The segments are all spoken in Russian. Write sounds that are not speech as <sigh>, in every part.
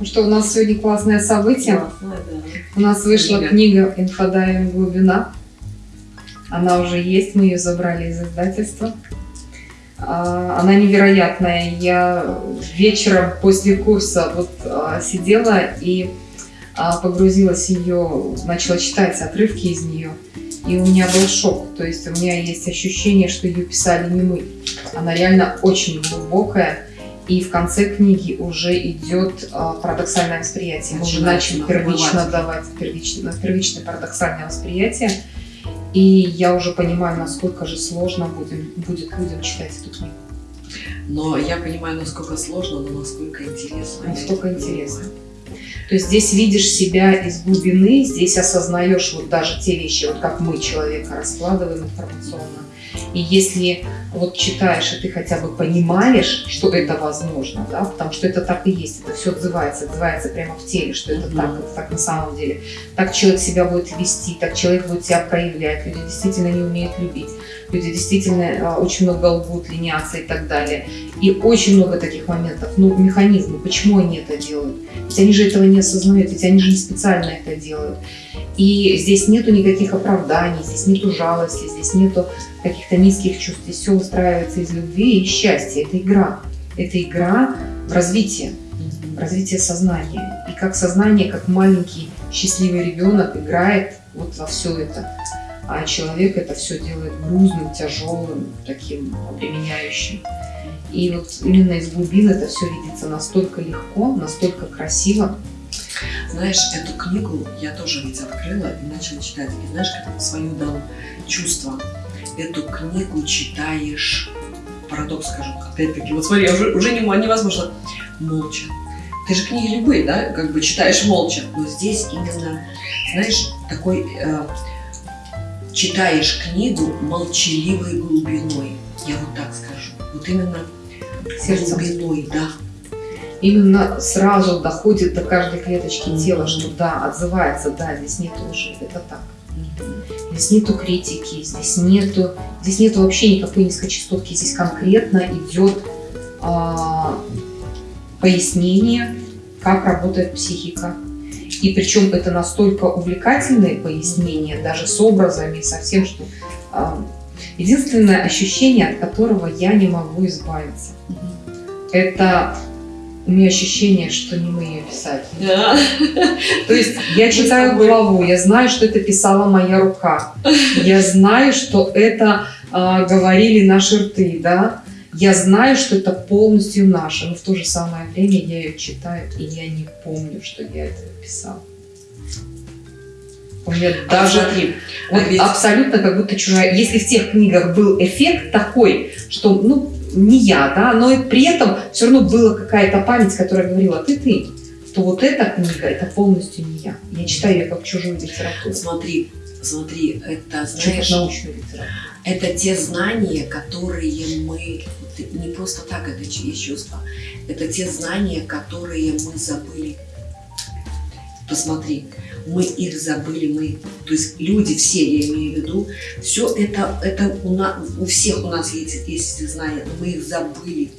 Ну что, у нас сегодня классное событие. Классно, да. У нас вышла Книга. книга «Инфодайвинг глубина». Она уже есть, мы ее забрали из издательства. А, Она невероятная. Я вечером после курса вот а, сидела и а, погрузилась в ее, начала читать отрывки из нее. И у меня был шок. То есть у меня есть ощущение, что ее писали не мы. Она реально очень глубокая. И в конце книги уже идет а, парадоксальное восприятие. Мы уже начали первично давать первичное, первичное парадоксальное восприятие. И я уже понимаю, насколько же сложно будем, будет людям читать эту книгу. Но я понимаю, насколько сложно, но насколько интересно. Настолько интересно. То есть здесь видишь себя из глубины, здесь осознаешь вот даже те вещи, вот как мы человека раскладываем информационно. И если вот читаешь, и ты хотя бы понимаешь, что это возможно, да, потому что это так и есть, это все отзывается, отзывается прямо в теле, что это Мгм. так, это так на самом деле. Так человек себя будет вести, так человек будет себя проявлять, люди действительно не умеют любить, люди действительно а, очень много лгут, ленятся и так далее. И очень много таких моментов. Ну, механизмы, почему они это делают? Ведь они же этого не осознают, ведь они же не специально это делают. И здесь нету никаких оправданий, здесь нету жалости, здесь нету каких-то низких чувств. Здесь все устраивается из любви и счастья. Это игра. Это игра в развитие, в развитие сознания. И как сознание, как маленький счастливый ребенок играет вот во все это. А человек это все делает грузным, тяжелым, таким обременяющим. И вот именно из глубин это все видится настолько легко, настолько красиво. Знаешь, эту книгу я тоже ведь открыла и начала читать. И знаешь, как свое дал чувство. Эту книгу читаешь, парадокс скажу, опять-таки, вот смотри, уже, уже нема- невозможно, молча. Ты же книги любые, да, как бы читаешь молча, но здесь именно, знаешь, такой, э, читаешь книгу молчаливой глубиной, я вот так скажу, вот именно Сердцем. глубиной, да. Именно сразу доходит до каждой клеточки тела, что да, отзывается, да, здесь нет лжи, это так. Здесь нету критики, здесь нету, здесь нету вообще никакой низкочастотки, здесь конкретно идет а, пояснение, как работает психика. И причем это настолько увлекательные пояснения, даже с образами, со всем, что а, единственное ощущение, от которого я не могу избавиться, это у меня ощущение, что не мы ее писали. Да. То есть я читаю главу, я знаю, что это писала моя рука, я знаю, что это а, говорили наши рты, да, я знаю, что это полностью наше, но в то же самое время я ее читаю, и я не помню, что я это писала. У меня А даже смотри, вот ведь- абсолютно как будто чужая. Если в тех книгах был эффект такой, что, ну, не я, да, но и при этом все равно была какая-то память, которая говорила, ты ты, то вот эта книга, это полностью не я. Я читаю ее как чужую литературу, смотри, смотри, это, знаешь, научную литературу. это те знания, которые мы, не просто так это есть чувство, это те знания, которые мы забыли. Посмотри, мы их забыли, мы, то есть люди все, я имею в виду, все это, это у, нас, у всех у нас есть, есть эти знания, но мы их забыли.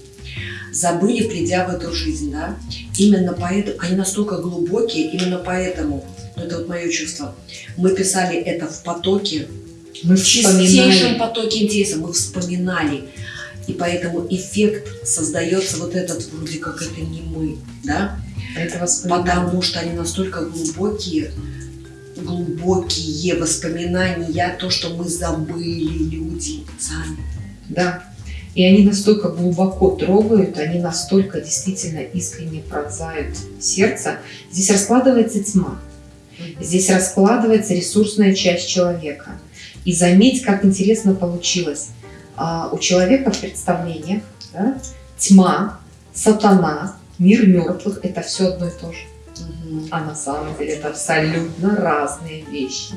Забыли, придя в эту жизнь, да. Именно поэтому, они настолько глубокие, именно поэтому, ну, это вот мое чувство, мы писали это в потоке, Мы в чистейшем потоке интереса мы вспоминали. И поэтому эффект создается вот этот, вроде как это не мы, да? Это воспоминания. Потому что они настолько глубокие, глубокие воспоминания, то, что мы забыли люди сами. Да. И они настолько глубоко трогают, они настолько действительно искренне пронзают сердце. Здесь раскладывается тьма. Здесь раскладывается ресурсная часть человека. И заметь, как интересно получилось. А, у человека в представлениях да, тьма, сатана, мир мертвых – это все одно и то же. А на самом деле это абсолютно разные вещи.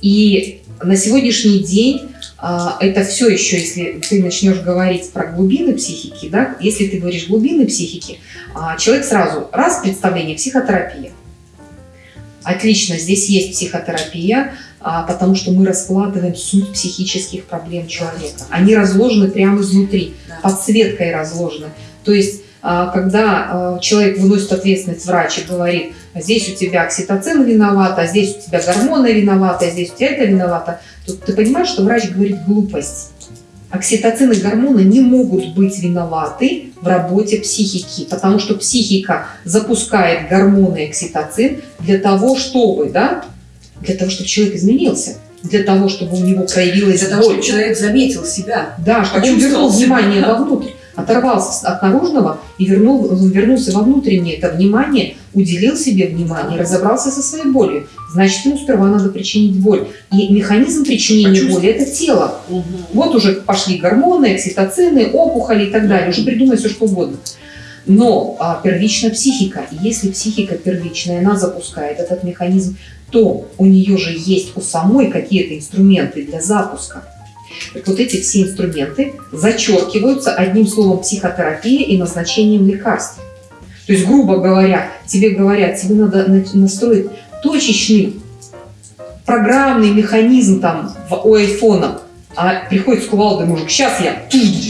И на сегодняшний день а, это все еще, если ты начнешь говорить про глубины психики, да, если ты говоришь глубины психики, а, человек сразу, раз представление, психотерапия. Отлично, здесь есть психотерапия, а, потому что мы раскладываем суть психических проблем человека. Они разложены прямо изнутри, подсветкой разложены. То есть когда а, человек выносит ответственность, врач и говорит, здесь у тебя окситоцин виноват, а здесь у тебя гормоны виноваты, а здесь у тебя это виновато, то ты понимаешь, что врач говорит глупость. Окситоцин и гормоны не могут быть виноваты в работе психики, потому что психика запускает гормоны и окситоцин для того, чтобы, да, для того, чтобы человек изменился, для того, чтобы у него проявилась Для того, боль. чтобы человек заметил себя. Да, чтобы он вернул себя. внимание вовнутрь, оторвался от наружного и вернул, вернулся во внутреннее это внимание, уделил себе внимание, разобрался со своей болью. Значит, ему сперва надо причинить боль. И механизм причинения боли – это тело. Мгм. Вот уже пошли гормоны, окситоцины, опухоли и так далее. Уже придумай все, что угодно. Но а, первична психика. И если психика первичная, она запускает этот механизм, то у нее же есть у самой какие-то инструменты для запуска. Вот эти все инструменты зачеркиваются одним словом психотерапия и назначением лекарств. То есть, грубо говоря, тебе говорят, тебе надо на- настроить точечный программный механизм там в, у айфона, а приходит с кувалдой мужик, сейчас я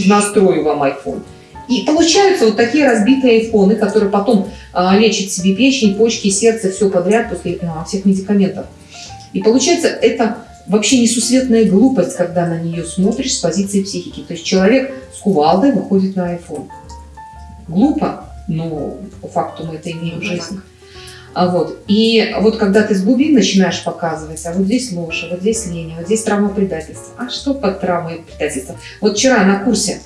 настрою вам айфон. И получаются вот такие разбитые айфоны, которые потом а, лечат себе печень, почки, сердце, все подряд после а, всех медикаментов. И получается, это вообще несусветная глупость, когда на нее смотришь с позиции психики. То есть человек с кувалдой выходит на айфон. Глупо, но по факту мы это имеем в Ну, жизни. А вот. И вот когда ты с глубин начинаешь показывать, а вот здесь ложь, а вот здесь лень, а вот здесь травма предательства. А что под травмой предательства? Вот вчера на курсе,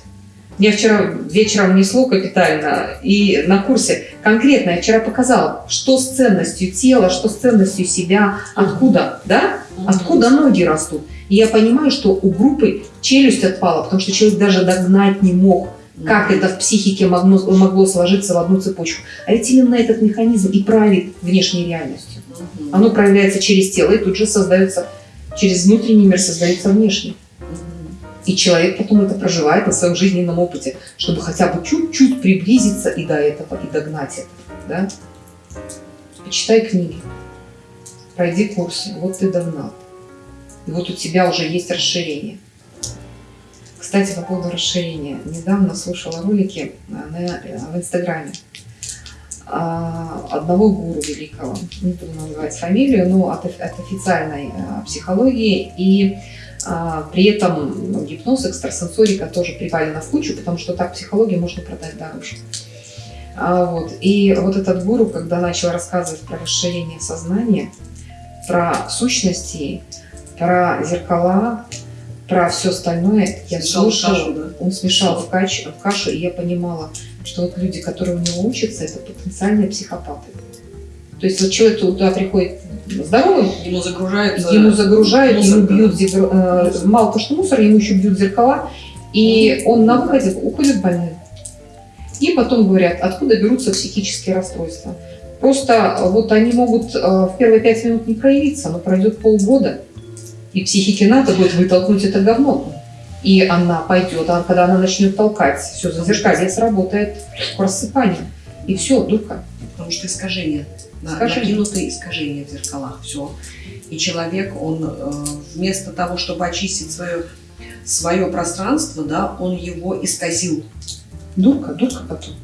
я вчера вечером внесло капитально, и на курсе конкретно я вчера показала, что с ценностью тела, что с ценностью себя, откуда, да? Откуда ноги растут? И я понимаю, что у группы челюсть отпала, потому что человек даже догнать не мог, как это в психике могло, могло сложиться в одну цепочку. А ведь именно этот механизм и правит внешней реальностью. Оно проявляется через тело и тут же создается, через внутренний мир создается внешний. И человек потом это проживает на своем жизненном опыте, чтобы хотя бы чуть-чуть приблизиться и до этого, и догнать это. Да? Почитай книги, пройди курсы, вот ты догнал. И вот у тебя уже есть расширение. Кстати, по поводу расширения. Недавно слушала ролики а, на, э, в Инстаграме а, одного гуру великого, не буду называть фамилию, но от, от официальной а, психологии. И а, при этом гипноз, экстрасенсорика тоже привалена в кучу, потому что так психологию можно продать дороже. А, вот. И вот этот гуру, когда начал рассказывать про расширение сознания, про сущности, про зеркала, про все остальное, я Смешал слушала, кашу, да? он смешал в, кач- в кашу, и я понимала, что вот люди, которые у него учатся, это потенциальные психопаты. То есть вот человек туда приходит здоровым, Ему загружается... ему загружают, мусор, ему бьют зер- мало то, что мусор, ему еще бьют зеркала, и он на выходе уходит больным. И потом говорят, откуда берутся психические расстройства. Просто вот они могут э, в первые пять минут не проявиться, но пройдет полгода, и психике надо будет вытолкнуть это говно. И она пойдет, а когда она начнет толкать, все, зазеркалье сработает к рассыпанию. И все, дурка. Потому что искажения. На, Искажения. накинутые искажения в зеркалах. Все. И человек, он э, вместо того, чтобы очистить свое, свое пространство, да, он его исказил. Дурка, дурка потом.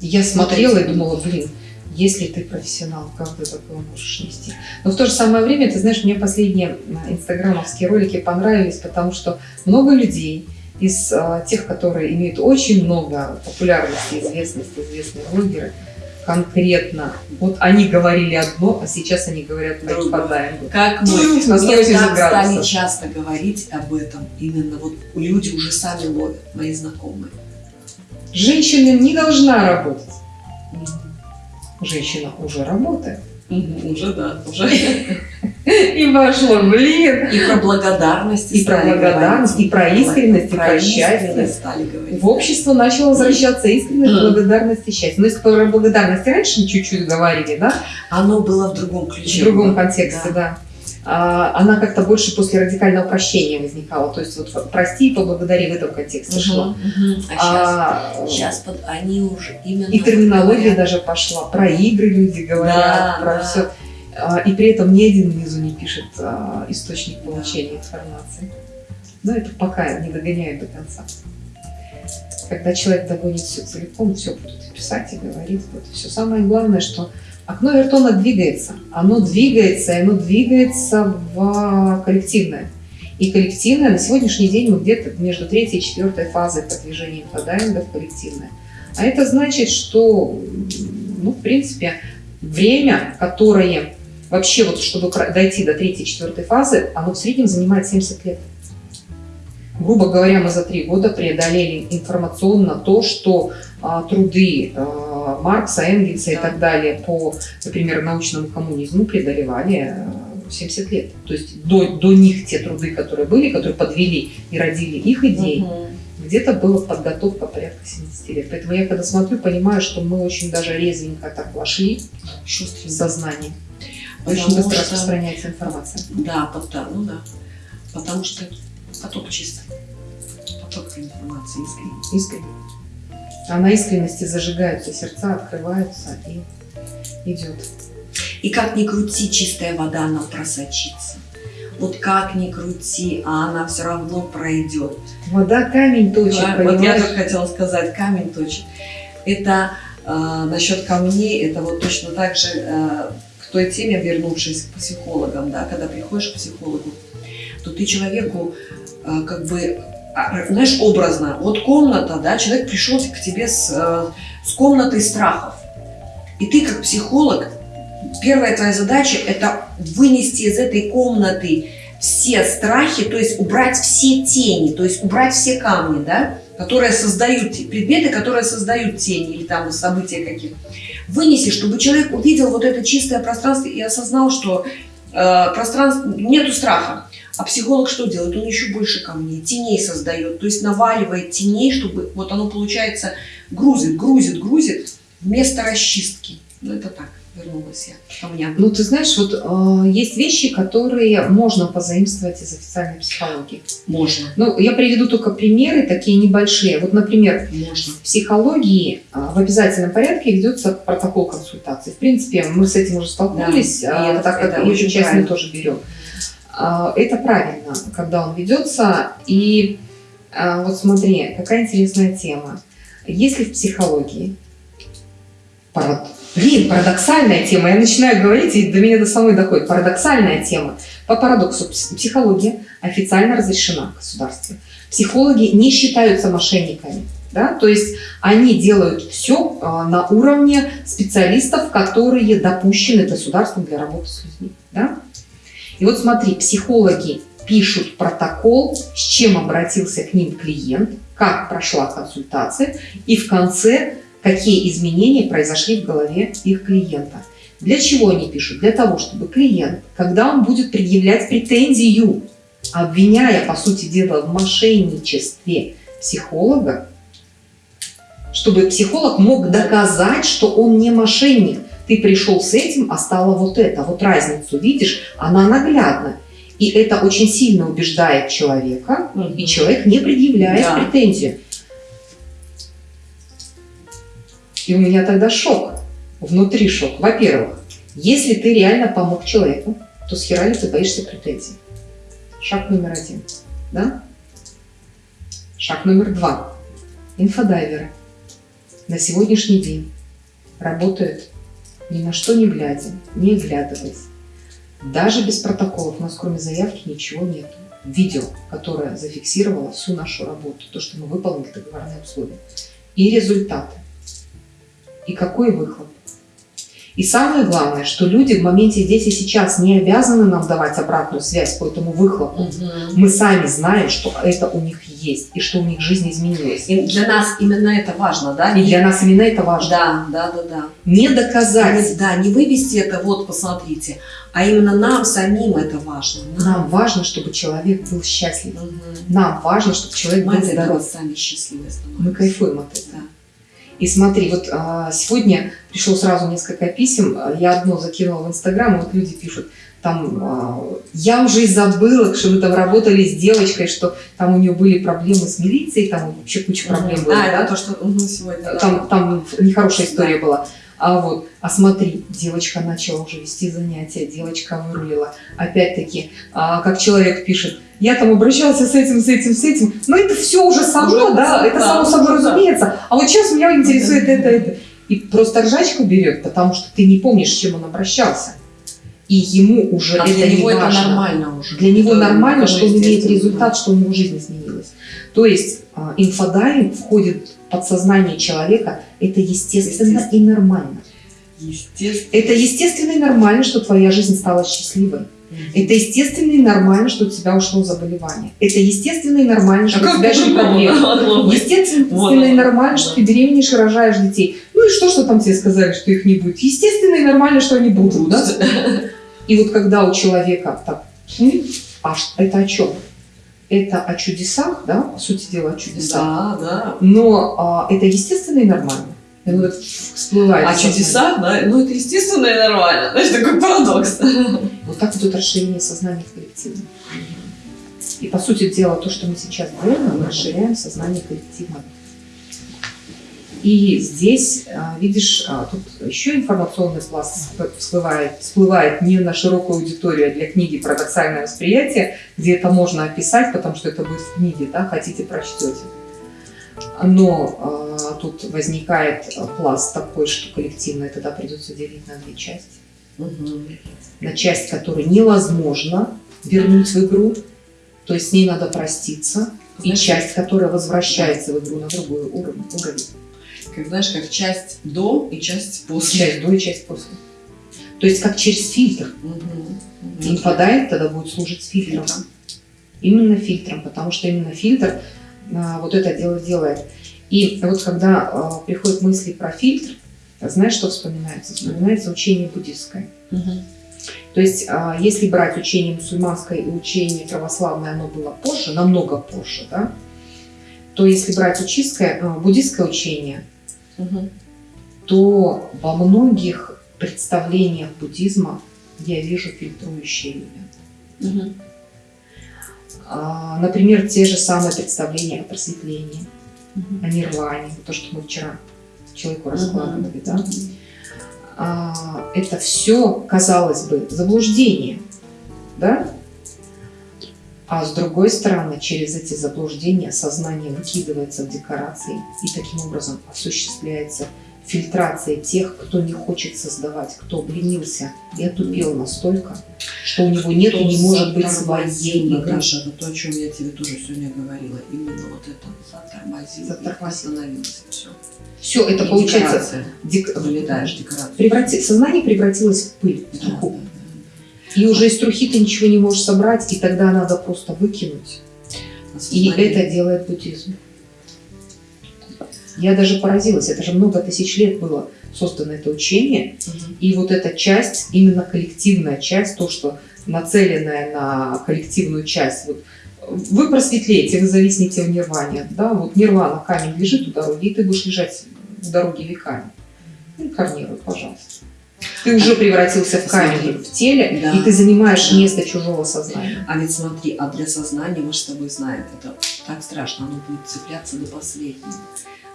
Я смотрела и думала, блин, если ты профессионал, как ты такое можешь нести? Но в то же самое время, ты знаешь, мне последние инстаграмовские ролики понравились, потому что много людей из а, тех, которые имеют очень много популярности, известности, известные блогеры, конкретно, вот они говорили одно, а сейчас они говорят Другое. Как Ну, мы на 180 так стали часто говорить об этом, именно вот люди уже сами ловят, мои знакомые. Женщина не должна работать. Женщина уже работает. Мгм, Уже да, уже. <laughs> И пошло, блин, И про благодарность И про благодарность, и про искренность, и про счастье. стали говорить. В общество начало возвращаться искренность, благодарность и счастье. Ну, если про благодарность раньше чуть-чуть говорили, да, Оно было в другом в ключе. другом Да. контексте, да. А, она как-то больше после радикального прощения возникала. То есть вот прости и поблагодари в этом контексте шла. Мгм, мгм. А А, сейчас, под, они уже именно... и терминология говорят. даже пошла. Про игры люди говорят, Да, про да. все. И при этом ни один внизу не пишет а, источник получения информации. Но это пока не догоняет до конца. Когда человек догонит все целиком, все будет писать и говорить. Вот все самое главное, что окно Вертона двигается. Оно двигается, и оно двигается в коллективное. И коллективное на сегодняшний день мы где-то между третьей и четвертой фазой продвижения инфодайинга в коллективное. А это значит, что, ну, в принципе, время, которое вообще вот, чтобы дойти до третьей, четвертой фазы, оно в среднем занимает 70 лет. Грубо говоря, мы за три года преодолели информационно то, что а, труды а, Маркса, Энгельса и так далее по, например, научному коммунизму преодолевали а, 70 лет. То есть до, до них те труды, которые были, которые подвели и родили их идеи, угу. где-то была подготовка порядка 70 лет. Поэтому я когда смотрю, понимаю, что мы очень даже резвенько так вошли в сознание. Очень быстро что... распространяется информация. Да, потому, ну да. Потому что поток чистый. Поток информации искренний. Искренний. А на искренности зажигаются сердца, открываются и идет. И как ни крути, чистая вода, она просочится. Вот как ни крути, а она все равно пройдет. Вода камень точит, да, Вот я только хотела сказать, камень точит. Это э, насчет камней, это вот точно так же э, к той теме, вернувшись к психологам, да, когда приходишь к психологу, то ты человеку э, как бы знаешь, образно, вот комната, да, человек пришел к тебе с, э, с комнатой страхов. И ты как психолог, первая твоя задача – это вынести из этой комнаты все страхи, то есть убрать все тени, то есть убрать все камни, да, которые создают, предметы, которые создают тени или там события какие-то. Вынеси, чтобы человек увидел вот это чистое пространство и осознал, что э, пространство, нету страха. А психолог что делает? Он еще больше камней, теней создает, то есть наваливает теней, чтобы вот оно получается грузит, грузит, грузит вместо расчистки. Ну это так вернулась я ко мне. Ну, ты знаешь, вот э, есть вещи, которые можно позаимствовать из официальной психологии. Можно. Ну, я приведу только примеры такие небольшие. Вот, например, можно. в психологии э, в обязательном порядке ведется протокол консультации. В принципе, мы с этим уже столкнулись, да, э, так как эту часть мы тоже берем. Э, это правильно, когда он ведется. И э, вот смотри, какая интересная тема. Если в психологии Блин, парадоксальная тема. Я начинаю говорить, и до меня до самой доходит. Парадоксальная тема. По парадоксу, психология официально разрешена в. Психологи не считаются мошенниками. Да? То есть они делают все а, на уровне специалистов, которые допущены государством для работы с людьми. Да? И вот смотри, психологи пишут протокол, с чем обратился к ним клиент, как прошла консультация, и в конце какие изменения произошли в голове их клиента. Для чего они пишут? Для того, чтобы клиент, когда он будет предъявлять претензию, обвиняя, по сути дела, в мошенничестве психолога, чтобы психолог мог доказать, что он не мошенник. Ты пришел с этим, а стало вот это. Вот разницу, видишь, она наглядна. И это очень сильно убеждает человека, угу. и человек не предъявляет да. претензию. И у меня тогда шок, внутри шок. Во-первых, если ты реально помог человеку, то с хера ли ты боишься претензий? Шаг номер один. Да? Шаг номер два. Инфодайверы на сегодняшний день работают ни на что не глядя, не оглядываясь. Даже без протоколов, у нас кроме заявки ничего нет. Видео, которое зафиксировало всю нашу работу, то, что мы выполнили договорные условия. И результаты и какой выхлоп. И самое главное, что люди в моменте здесь и сейчас не обязаны нам давать обратную связь по этому выхлопу. Угу. Мы сами знаем, что это у них есть, и что у них жизнь изменилась. И для нас именно это важно, да? И не... для нас именно это важно. Да, да, да, да. Не доказать. Не, да, не вывести это, вот, посмотрите, а именно нам самим это важно. Нам, нам важно, чтобы человек был счастлив. Угу. Нам важно, чтобы человек Мы был здоров. Мы сами счастливы становимся. Мы кайфуем от этого. Да. И смотри, вот а, сегодня пришло сразу несколько писем, я одно закинула в Инстаграм, вот люди пишут, там, а, я уже и забыла, что вы там работали с девочкой, что там у нее были проблемы с милицией, там вообще куча проблем угу. А, да, то, что угу, сегодня. Там, да. там нехорошая история да. была. А вот, а смотри, девочка начала уже вести занятия, девочка вырулила. Опять-таки, а, как человек пишет, я там обращался с этим, с этим, с этим. Но это все уже само, Уже, да, да, это да, само собой да. разумеется. А вот сейчас меня интересует это, это. И просто ржачку берет, потому что ты не помнишь, с чем он обращался. И ему уже А это для не него это важно. нормально уже. Для него Это нормально, что он имеет естественно. результат, что у него жизнь изменилась. То есть а, инфодайвинг входит в подсознание человека, это естественно и нормально. Естественно. Это естественно и нормально, что твоя жизнь стала счастливой. Это естественно и нормально, что у тебя ушло заболевание. Это естественно и нормально, что у тебя ушли проблемы. Естественно Вот и нормально, что ты беременеешь и рожаешь детей. Ну и что, что там тебе сказали, что их не будет? Естественно и нормально, что они будут, да? И вот когда у человека так, «М, а это о чем? Это о чудесах, да, по сути дела о чудесах. Да, да. Но а, это естественно и нормально. И вот всплывает. А в сознании. чудеса, да, ну это естественно и нормально. Знаешь, такой парадокс. Вот так идет расширение сознания в коллективе. И по сути дела, то, что мы сейчас делаем, мы расширяем сознание коллектива. И здесь, а, видишь, а, тут еще информационный пласт всплывает, всплывает не на широкую аудиторию, а для книги «Парадоксальное восприятие», где это можно описать, потому что это будет в книге, да, хотите, прочтете. Но а, тут возникает пласт такой, что коллективное тогда придется делить на две части На часть, которую невозможно вернуть в игру, то есть с ней надо проститься, и Знаешь, часть, которая возвращается в игру на другой уровень, уровень. Как знаешь, как часть до и часть после. часть до и часть после. То есть как через фильтр. Мгм. Инфодайвинг тогда будет служить фильтром. Фильтром. Именно фильтром, потому что именно фильтр а, вот это дело делает. И вот когда а, приходят мысли про фильтр, знаешь, что вспоминается? Вспоминается учение буддистское. То есть, а, если брать учение мусульманское и учение православное, оно было позже, намного позже, да, то если брать учистское, а, буддистское учение, Мгм. то во многих представлениях буддизма я вижу фильтрующие элементы. А, Например, те же самые представления о просветлении, Мгм. о нирване, то, что мы вчера человеку раскладывали, да. А, Это все, казалось бы, заблуждение, да? А с другой стороны, через эти заблуждения сознание выкидывается в декорации, и таким образом осуществляется фильтрация тех, кто не хочет создавать, кто обленился и отупел настолько, что у него нет и не может быть своей игры. Наташа, это то, о чем я тебе тоже сегодня говорила. Именно вот это затормозил. Затормозил. И остановился. Все. Все, это И получается, дек- Вылетаешь преврати- сознание превратилось в пыль, в Да, труху. да, И уже из трухи ты ничего не можешь собрать, и тогда надо просто выкинуть. да. И Осознание. это делает буддизм. Я даже поразилась, это же много тысяч лет было создано это учение, Мгм. и вот эта часть, именно коллективная часть, то, что нацеленная на коллективную часть, вот вы просветлеете, вы зависнете в нирване, да, вот нирвана, камень лежит у дороги, и ты будешь лежать у дороги веками. Инкарнируй, пожалуйста. Ты уже превратился в камень Смотри. в теле, Да. и ты занимаешь Да. место чужого сознания. А ведь смотри, а для сознания, мы же с тобой знаем, это так страшно, оно будет цепляться до последнего.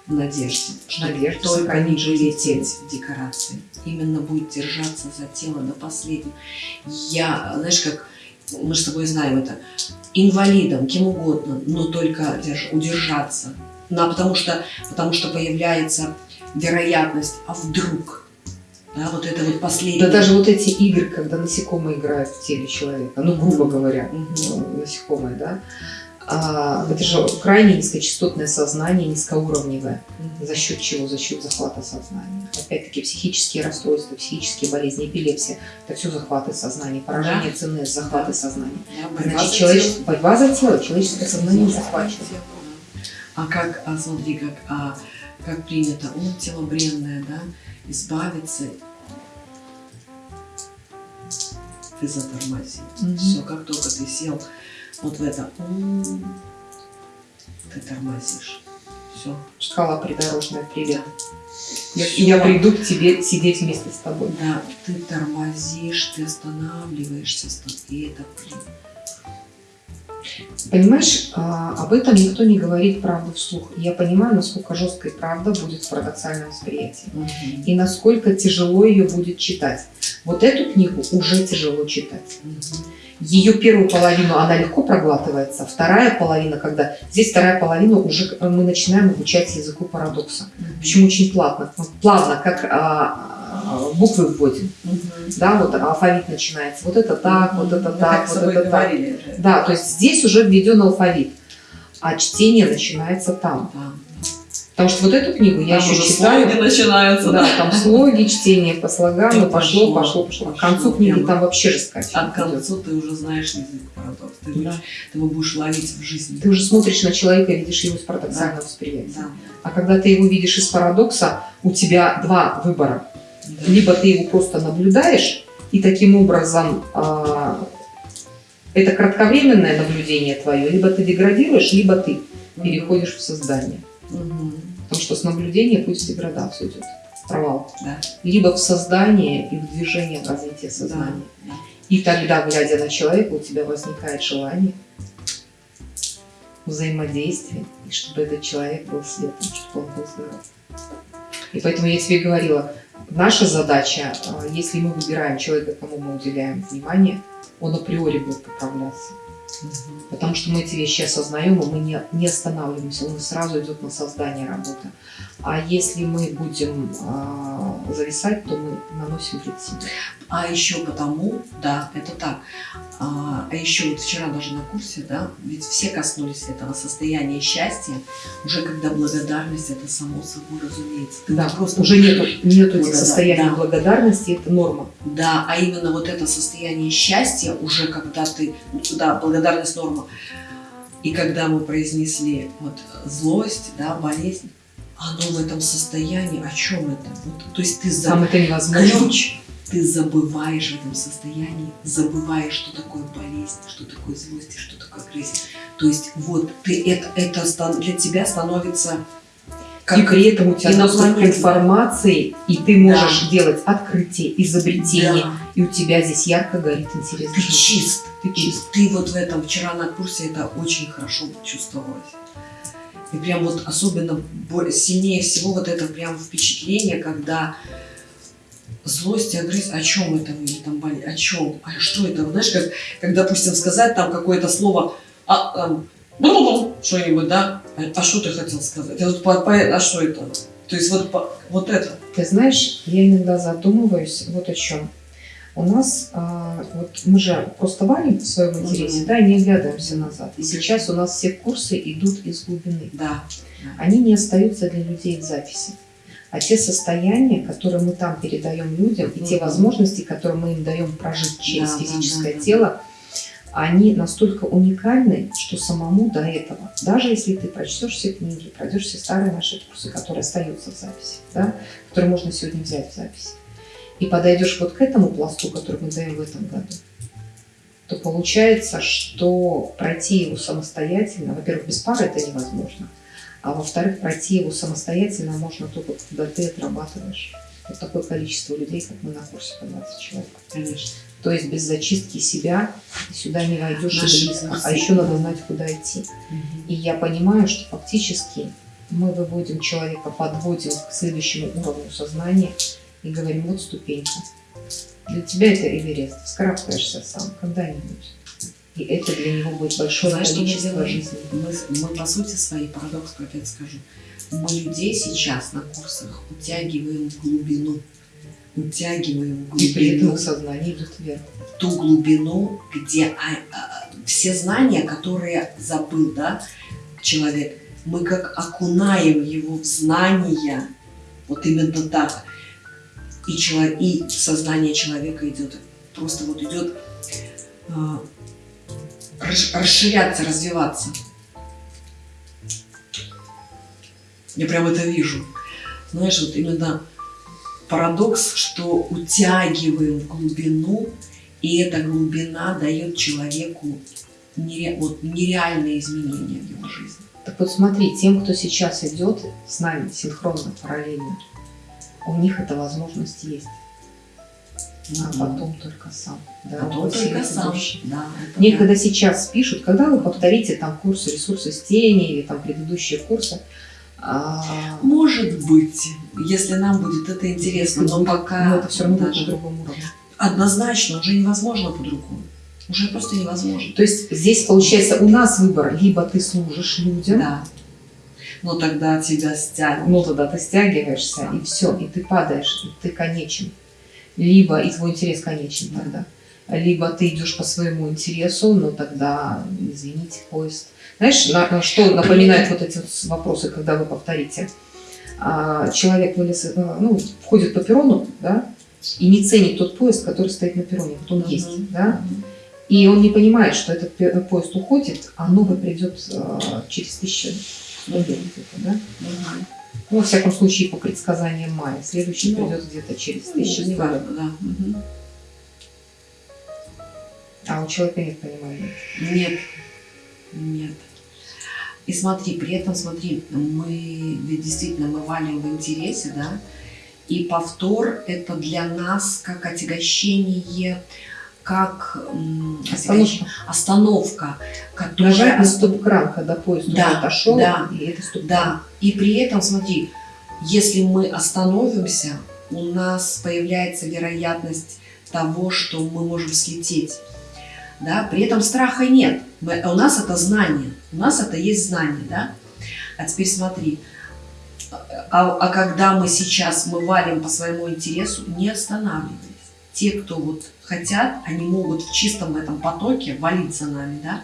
Надежде, что Надежда только жизнь вылететь в декорации. Именно будет держаться за тело до последнего. Я, знаешь, как мы с тобой знаем это, инвалидом, кем угодно, но только держ- удержаться. Ну, а потому что, потому что появляется вероятность, а вдруг, да, вот это вот последнее. Да даже вот эти игры, когда насекомые играют в теле человека, ну, грубо говоря, Мгм. ну, насекомые, да, это же крайне низкочастотное сознание, низкоуровневое. За счет чего? За счет захвата сознания. Опять-таки психические расстройства, психические болезни, эпилепсия – это все захваты сознания, поражение Да. ЦНС, захваты Да. сознания. Да, Значит, тело. борьба за тело, человеческое сознание за захвачено. А как, а смотри, как, а, как принято, он тело бренное, да, избавиться, ты затормозил. Мгм. Все, как только ты сел вот в это, ты тормозишь. Все. Шкала придорожная, привет. Я, я приду к тебе сидеть вместе с тобой. Да, ты тормозишь, ты останавливаешься, ста- и это, блин, Понимаешь, а, об этом никто не говорит правду вслух. Я понимаю, насколько жесткая правда будет в парадоксальном восприятии. мгм, И насколько тяжело ее будет читать. Вот эту книгу уже тяжело читать. мгм. ее первую половину она легко проглатывается, вторая половина, когда здесь вторая половина уже мы начинаем обучать языку парадокса. Причем очень плавно, плавно, как а, буквы вводим. Мгм. Да, вот алфавит начинается. Вот это так, вот это Мы так, вот это так. уже. Да, то есть здесь уже введен алфавит, а чтение начинается там. Да. Потому что вот эту книгу я Там еще читаю. слоги начинаются. Да, там слоги, чтение по слогам, и пошло, пошло, пошло, пошло. К концу книги прямо. там вообще жескать. А к концу ты уже знаешь язык парадокс. Ты, Да. будешь- ты его будешь ловить в жизни. Ты уже смотришь на человека и видишь его с парадоксального восприятия. Да. А когда ты его видишь из парадокса, у тебя два выбора. Либо ты его просто наблюдаешь, и таким образом а, это кратковременное наблюдение твое, либо ты деградируешь, либо ты переходишь в создание. Мгм. Потому что с наблюдения путь в деградацию идет, провал. Да. Либо в создание и в движение в развитие сознания. Да. И тогда, глядя на человека, у тебя возникает желание взаимодействия, и чтобы этот человек был светлым, чтобы он был здоров. И поэтому я тебе говорила, наша задача, а, если мы выбираем человека, кому мы уделяем внимание, он априори будет поправляться. Мгм. Потому что мы эти вещи осознаем, и мы не, не останавливаемся, он сразу идет на создание работы. А если мы будем а, зависать, то мы наносим вред себе. А еще потому, да, это так. А, а еще вот вчера даже на курсе, да, ведь все коснулись этого состояния счастья, уже когда благодарность, это само собой разумеется. Ты Да, просто уже нету, нету этих состояний да. благодарности, это норма. Да, а именно вот это состояние счастья, уже когда ты, да, благодарность норма, и когда мы произнесли вот злость, да, болезнь, оно в этом состоянии, о чем это? Вот, то есть ты за Там это невозможно. ключ, ты забываешь в этом состоянии, забываешь, что такое болезнь, что такое злость, что такое агрессия. То есть вот ты это, это для тебя становится и при этом у тебя доступ к информации, и ты можешь делать открытие, изобретение, Да. и у тебя здесь ярко горит интерес. Ты чист. Ты чист. ты вот в этом вчера на курсе это очень хорошо чувствовалось. И прям вот особенно сильнее всего вот это прям впечатление, когда злость и агрессия, о чем это вы там боли, о чем, а что это, знаешь, как, как допустим сказать там какое-то слово, а, там, «бу-бу-бу», что-нибудь, да, а, а что ты хотел сказать, а, вот по- по- а что это, то есть вот, по- вот это, Ты знаешь, я иногда задумываюсь вот о чем. У нас, а, вот мы же просто валим в своем интересе, Мгм. да, и не оглядываемся назад. И сейчас у нас все курсы идут из глубины. да, Они не остаются для людей в записи. А те состояния, которые мы там передаем людям, и те возможности, которые мы им даем прожить через Да, физическое да, да. тело, они настолько уникальны, что самому до этого, даже если ты прочтешь все книги, пройдешь все старые наши курсы, которые остаются в записи, да, которые можно сегодня взять в записи, и подойдешь вот к этому пласту, который мы даем в этом году, то получается, что пройти его самостоятельно, во-первых, без пары это невозможно, а во-вторых, пройти его самостоятельно можно только, когда ты отрабатываешь вот такое количество людей, как мы на курсе по 20 человек. конечно. То есть без зачистки себя сюда не войдешь Наши близко. А еще надо знать, куда идти. И я понимаю, что фактически мы выводим человека, подводим к следующему уровню сознания и говорим, вот ступенька. Для тебя это Эверест, вскарабкаешься сам когда-нибудь. И это для него будет большое Знаешь, что мы количество делаем? жизни. Мы, мы по сути своей, парадокс опять скажу, мы людей сейчас на курсах утягиваем в глубину. Утягиваем в И при этом глубину, сознание идет вверх. ту глубину, где а, а, все знания, которые забыл да, человек, мы как окунаем его в знания, вот именно так. И, чело- и сознание человека идет, просто вот идет а, расш- расширяться, развиваться. Я прям это вижу. Знаешь, вот именно парадокс, что утягиваем в глубину, и эта глубина дает человеку нере- вот, нереальные изменения в его жизни. Так вот смотри, тем, кто сейчас идет с нами синхронно, параллельно, у них эта возможность есть. А потом только сам. Да, Потом только сам. Да, Мне да. когда сейчас пишут, когда вы повторите там курсы ресурсы с тени или там предыдущие курсы, а, Может быть, если нам будет это интересно, но пока ну, это все равно даже на другом уровне. однозначно уже невозможно по-другому. Уже просто невозможно. То есть здесь получается у нас выбор, либо ты служишь людям, Да. Но тогда тебя стянут. ну тогда ты стягиваешься, и все, и ты падаешь, и ты конечен. Либо, и твой интерес конечен Да. тогда. Либо ты идешь по своему интересу, но тогда, извините, поезд. Знаешь, на, на что напоминают вот эти вот вопросы, когда вы повторите? А, человек вылез, э, ну, входит по перрону, да, и не ценит тот поезд, который стоит на перроне. Вот он Мгм. есть, да, и он не понимает, что этот поезд уходит, а новый придет э, через тысячу где-то, да? Мгм. Ну, во всяком случае, по предсказаниям Майя. Следующий Ну, придет где-то через Ну, тысячу лет. важно, да. Мгм. А у человека нет понимания. Нет. Нет. И смотри, при этом, смотри, мы действительно мы валим в интересе, да, и повтор это для нас как отягощение, как Остановка. остановка, которая... Нажать на стоп-кран, когда поезд Да, уже отошел, да, и это стоп Да, и при этом, смотри, если мы остановимся, у нас появляется вероятность того, что мы можем слететь. Да? При этом страха нет. Мы- у нас это знание. У нас это есть знание. Да? А теперь смотри. А, а когда мы сейчас мы валим по своему интересу, не останавливаясь. Те, кто вот хотят, они могут в чистом этом потоке валить за нами, да?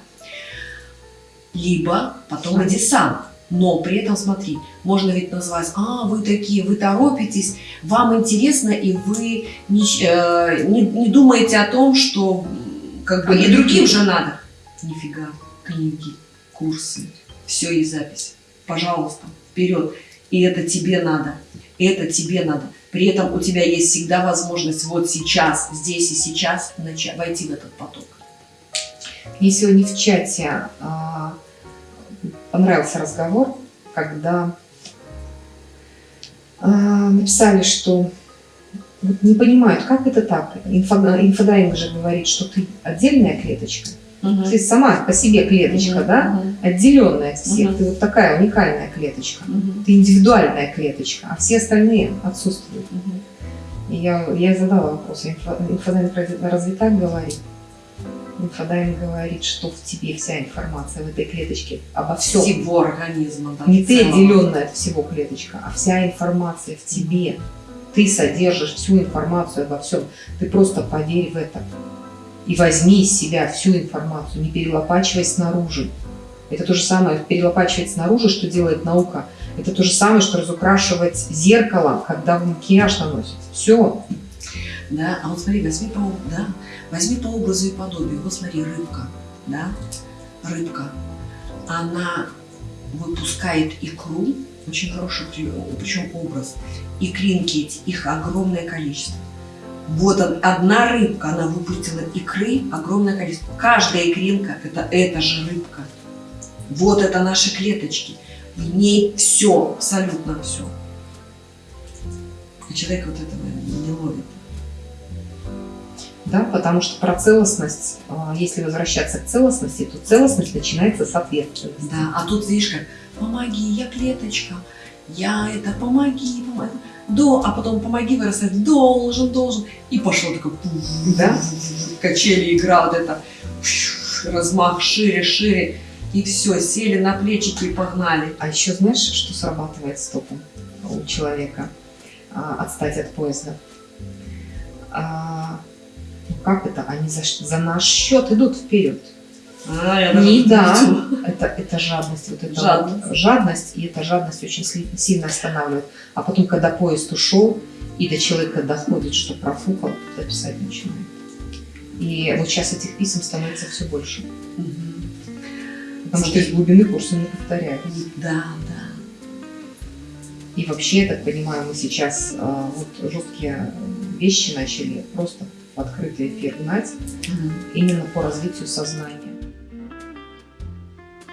Либо потом и десант. Но при этом, смотри, можно ведь назвать, а, вы такие, вы торопитесь, вам интересно, и вы не, э, не, не думаете о том, что как бы А и другим? же надо. Нифига, книги, курсы, все есть запись. Пожалуйста, вперед. И это тебе надо, это тебе надо. При этом у тебя есть всегда возможность вот сейчас, здесь и сейчас начать, войти в этот поток. Мне сегодня в чате а, понравился разговор, когда а, написали, что не понимают, как это так. Инфо- инфодайвинг же говорит, что ты отдельная клеточка. Ты сама по себе клеточка, Мгм, да? мгм, Отделенная от всех. Мгм. Ты вот такая уникальная клеточка. мгм, Ты индивидуальная клеточка, а все остальные отсутствуют. мгм. И я, я задала вопрос, инфо- инфодайвинг разве, так говорит? Инфодайвинг говорит, что в тебе вся информация в этой клеточке обо всем. Всего организма. да, Не ты отделенная от всего клеточка, а вся информация в тебе. Ты содержишь всю информацию обо всем. Ты просто поверь в это. И возьми из себя всю информацию, не перелопачивай снаружи. Это то же самое, перелопачивать снаружи, что делает наука. Это то же самое, что разукрашивать зеркало, когда вы макияж наносите. Все. Да, а вот смотри, возьми по, да, возьми по образу и подобию. Вот смотри, рыбка, да, рыбка, она выпускает икру, очень хороший, при- причем образ, икринки их огромное количество. Вот он- одна рыбка, она выпустила икры, огромное количество. Каждая икринка это эта же рыбка. Вот это наши клеточки. В ней все, абсолютно все. И человек вот этого не ловит. Да, потому что про целостность, а, если возвращаться к целостности, то целостность начинается с ответственности. Да, а тут видишь как, помоги, я клеточка, я это, помоги, помоги. До, а потом помоги вырастать, должен, должен. И пошло такое, Да. качели, игра вот это, размах шире, шире. И все, сели на плечики и погнали. А еще знаешь, что срабатывает стопом у человека а, отстать от поезда? А, ну как это? Они за, за наш счет идут вперед. А, я Не да. Это, это жадность. Вот это Жадность. вот жадность, и эта жадность очень сильно останавливает. А потом, когда поезд ушел, и до человека доходит, что профукал, то писать начинает. И вот сейчас этих писем становится все больше. Мгм. Потому что из глубины курсы не повторяются. Да, да. И вообще, я так понимаю, мы сейчас а, вот жесткие вещи начали просто в открытый эфир гнать Мгм. именно по развитию сознания.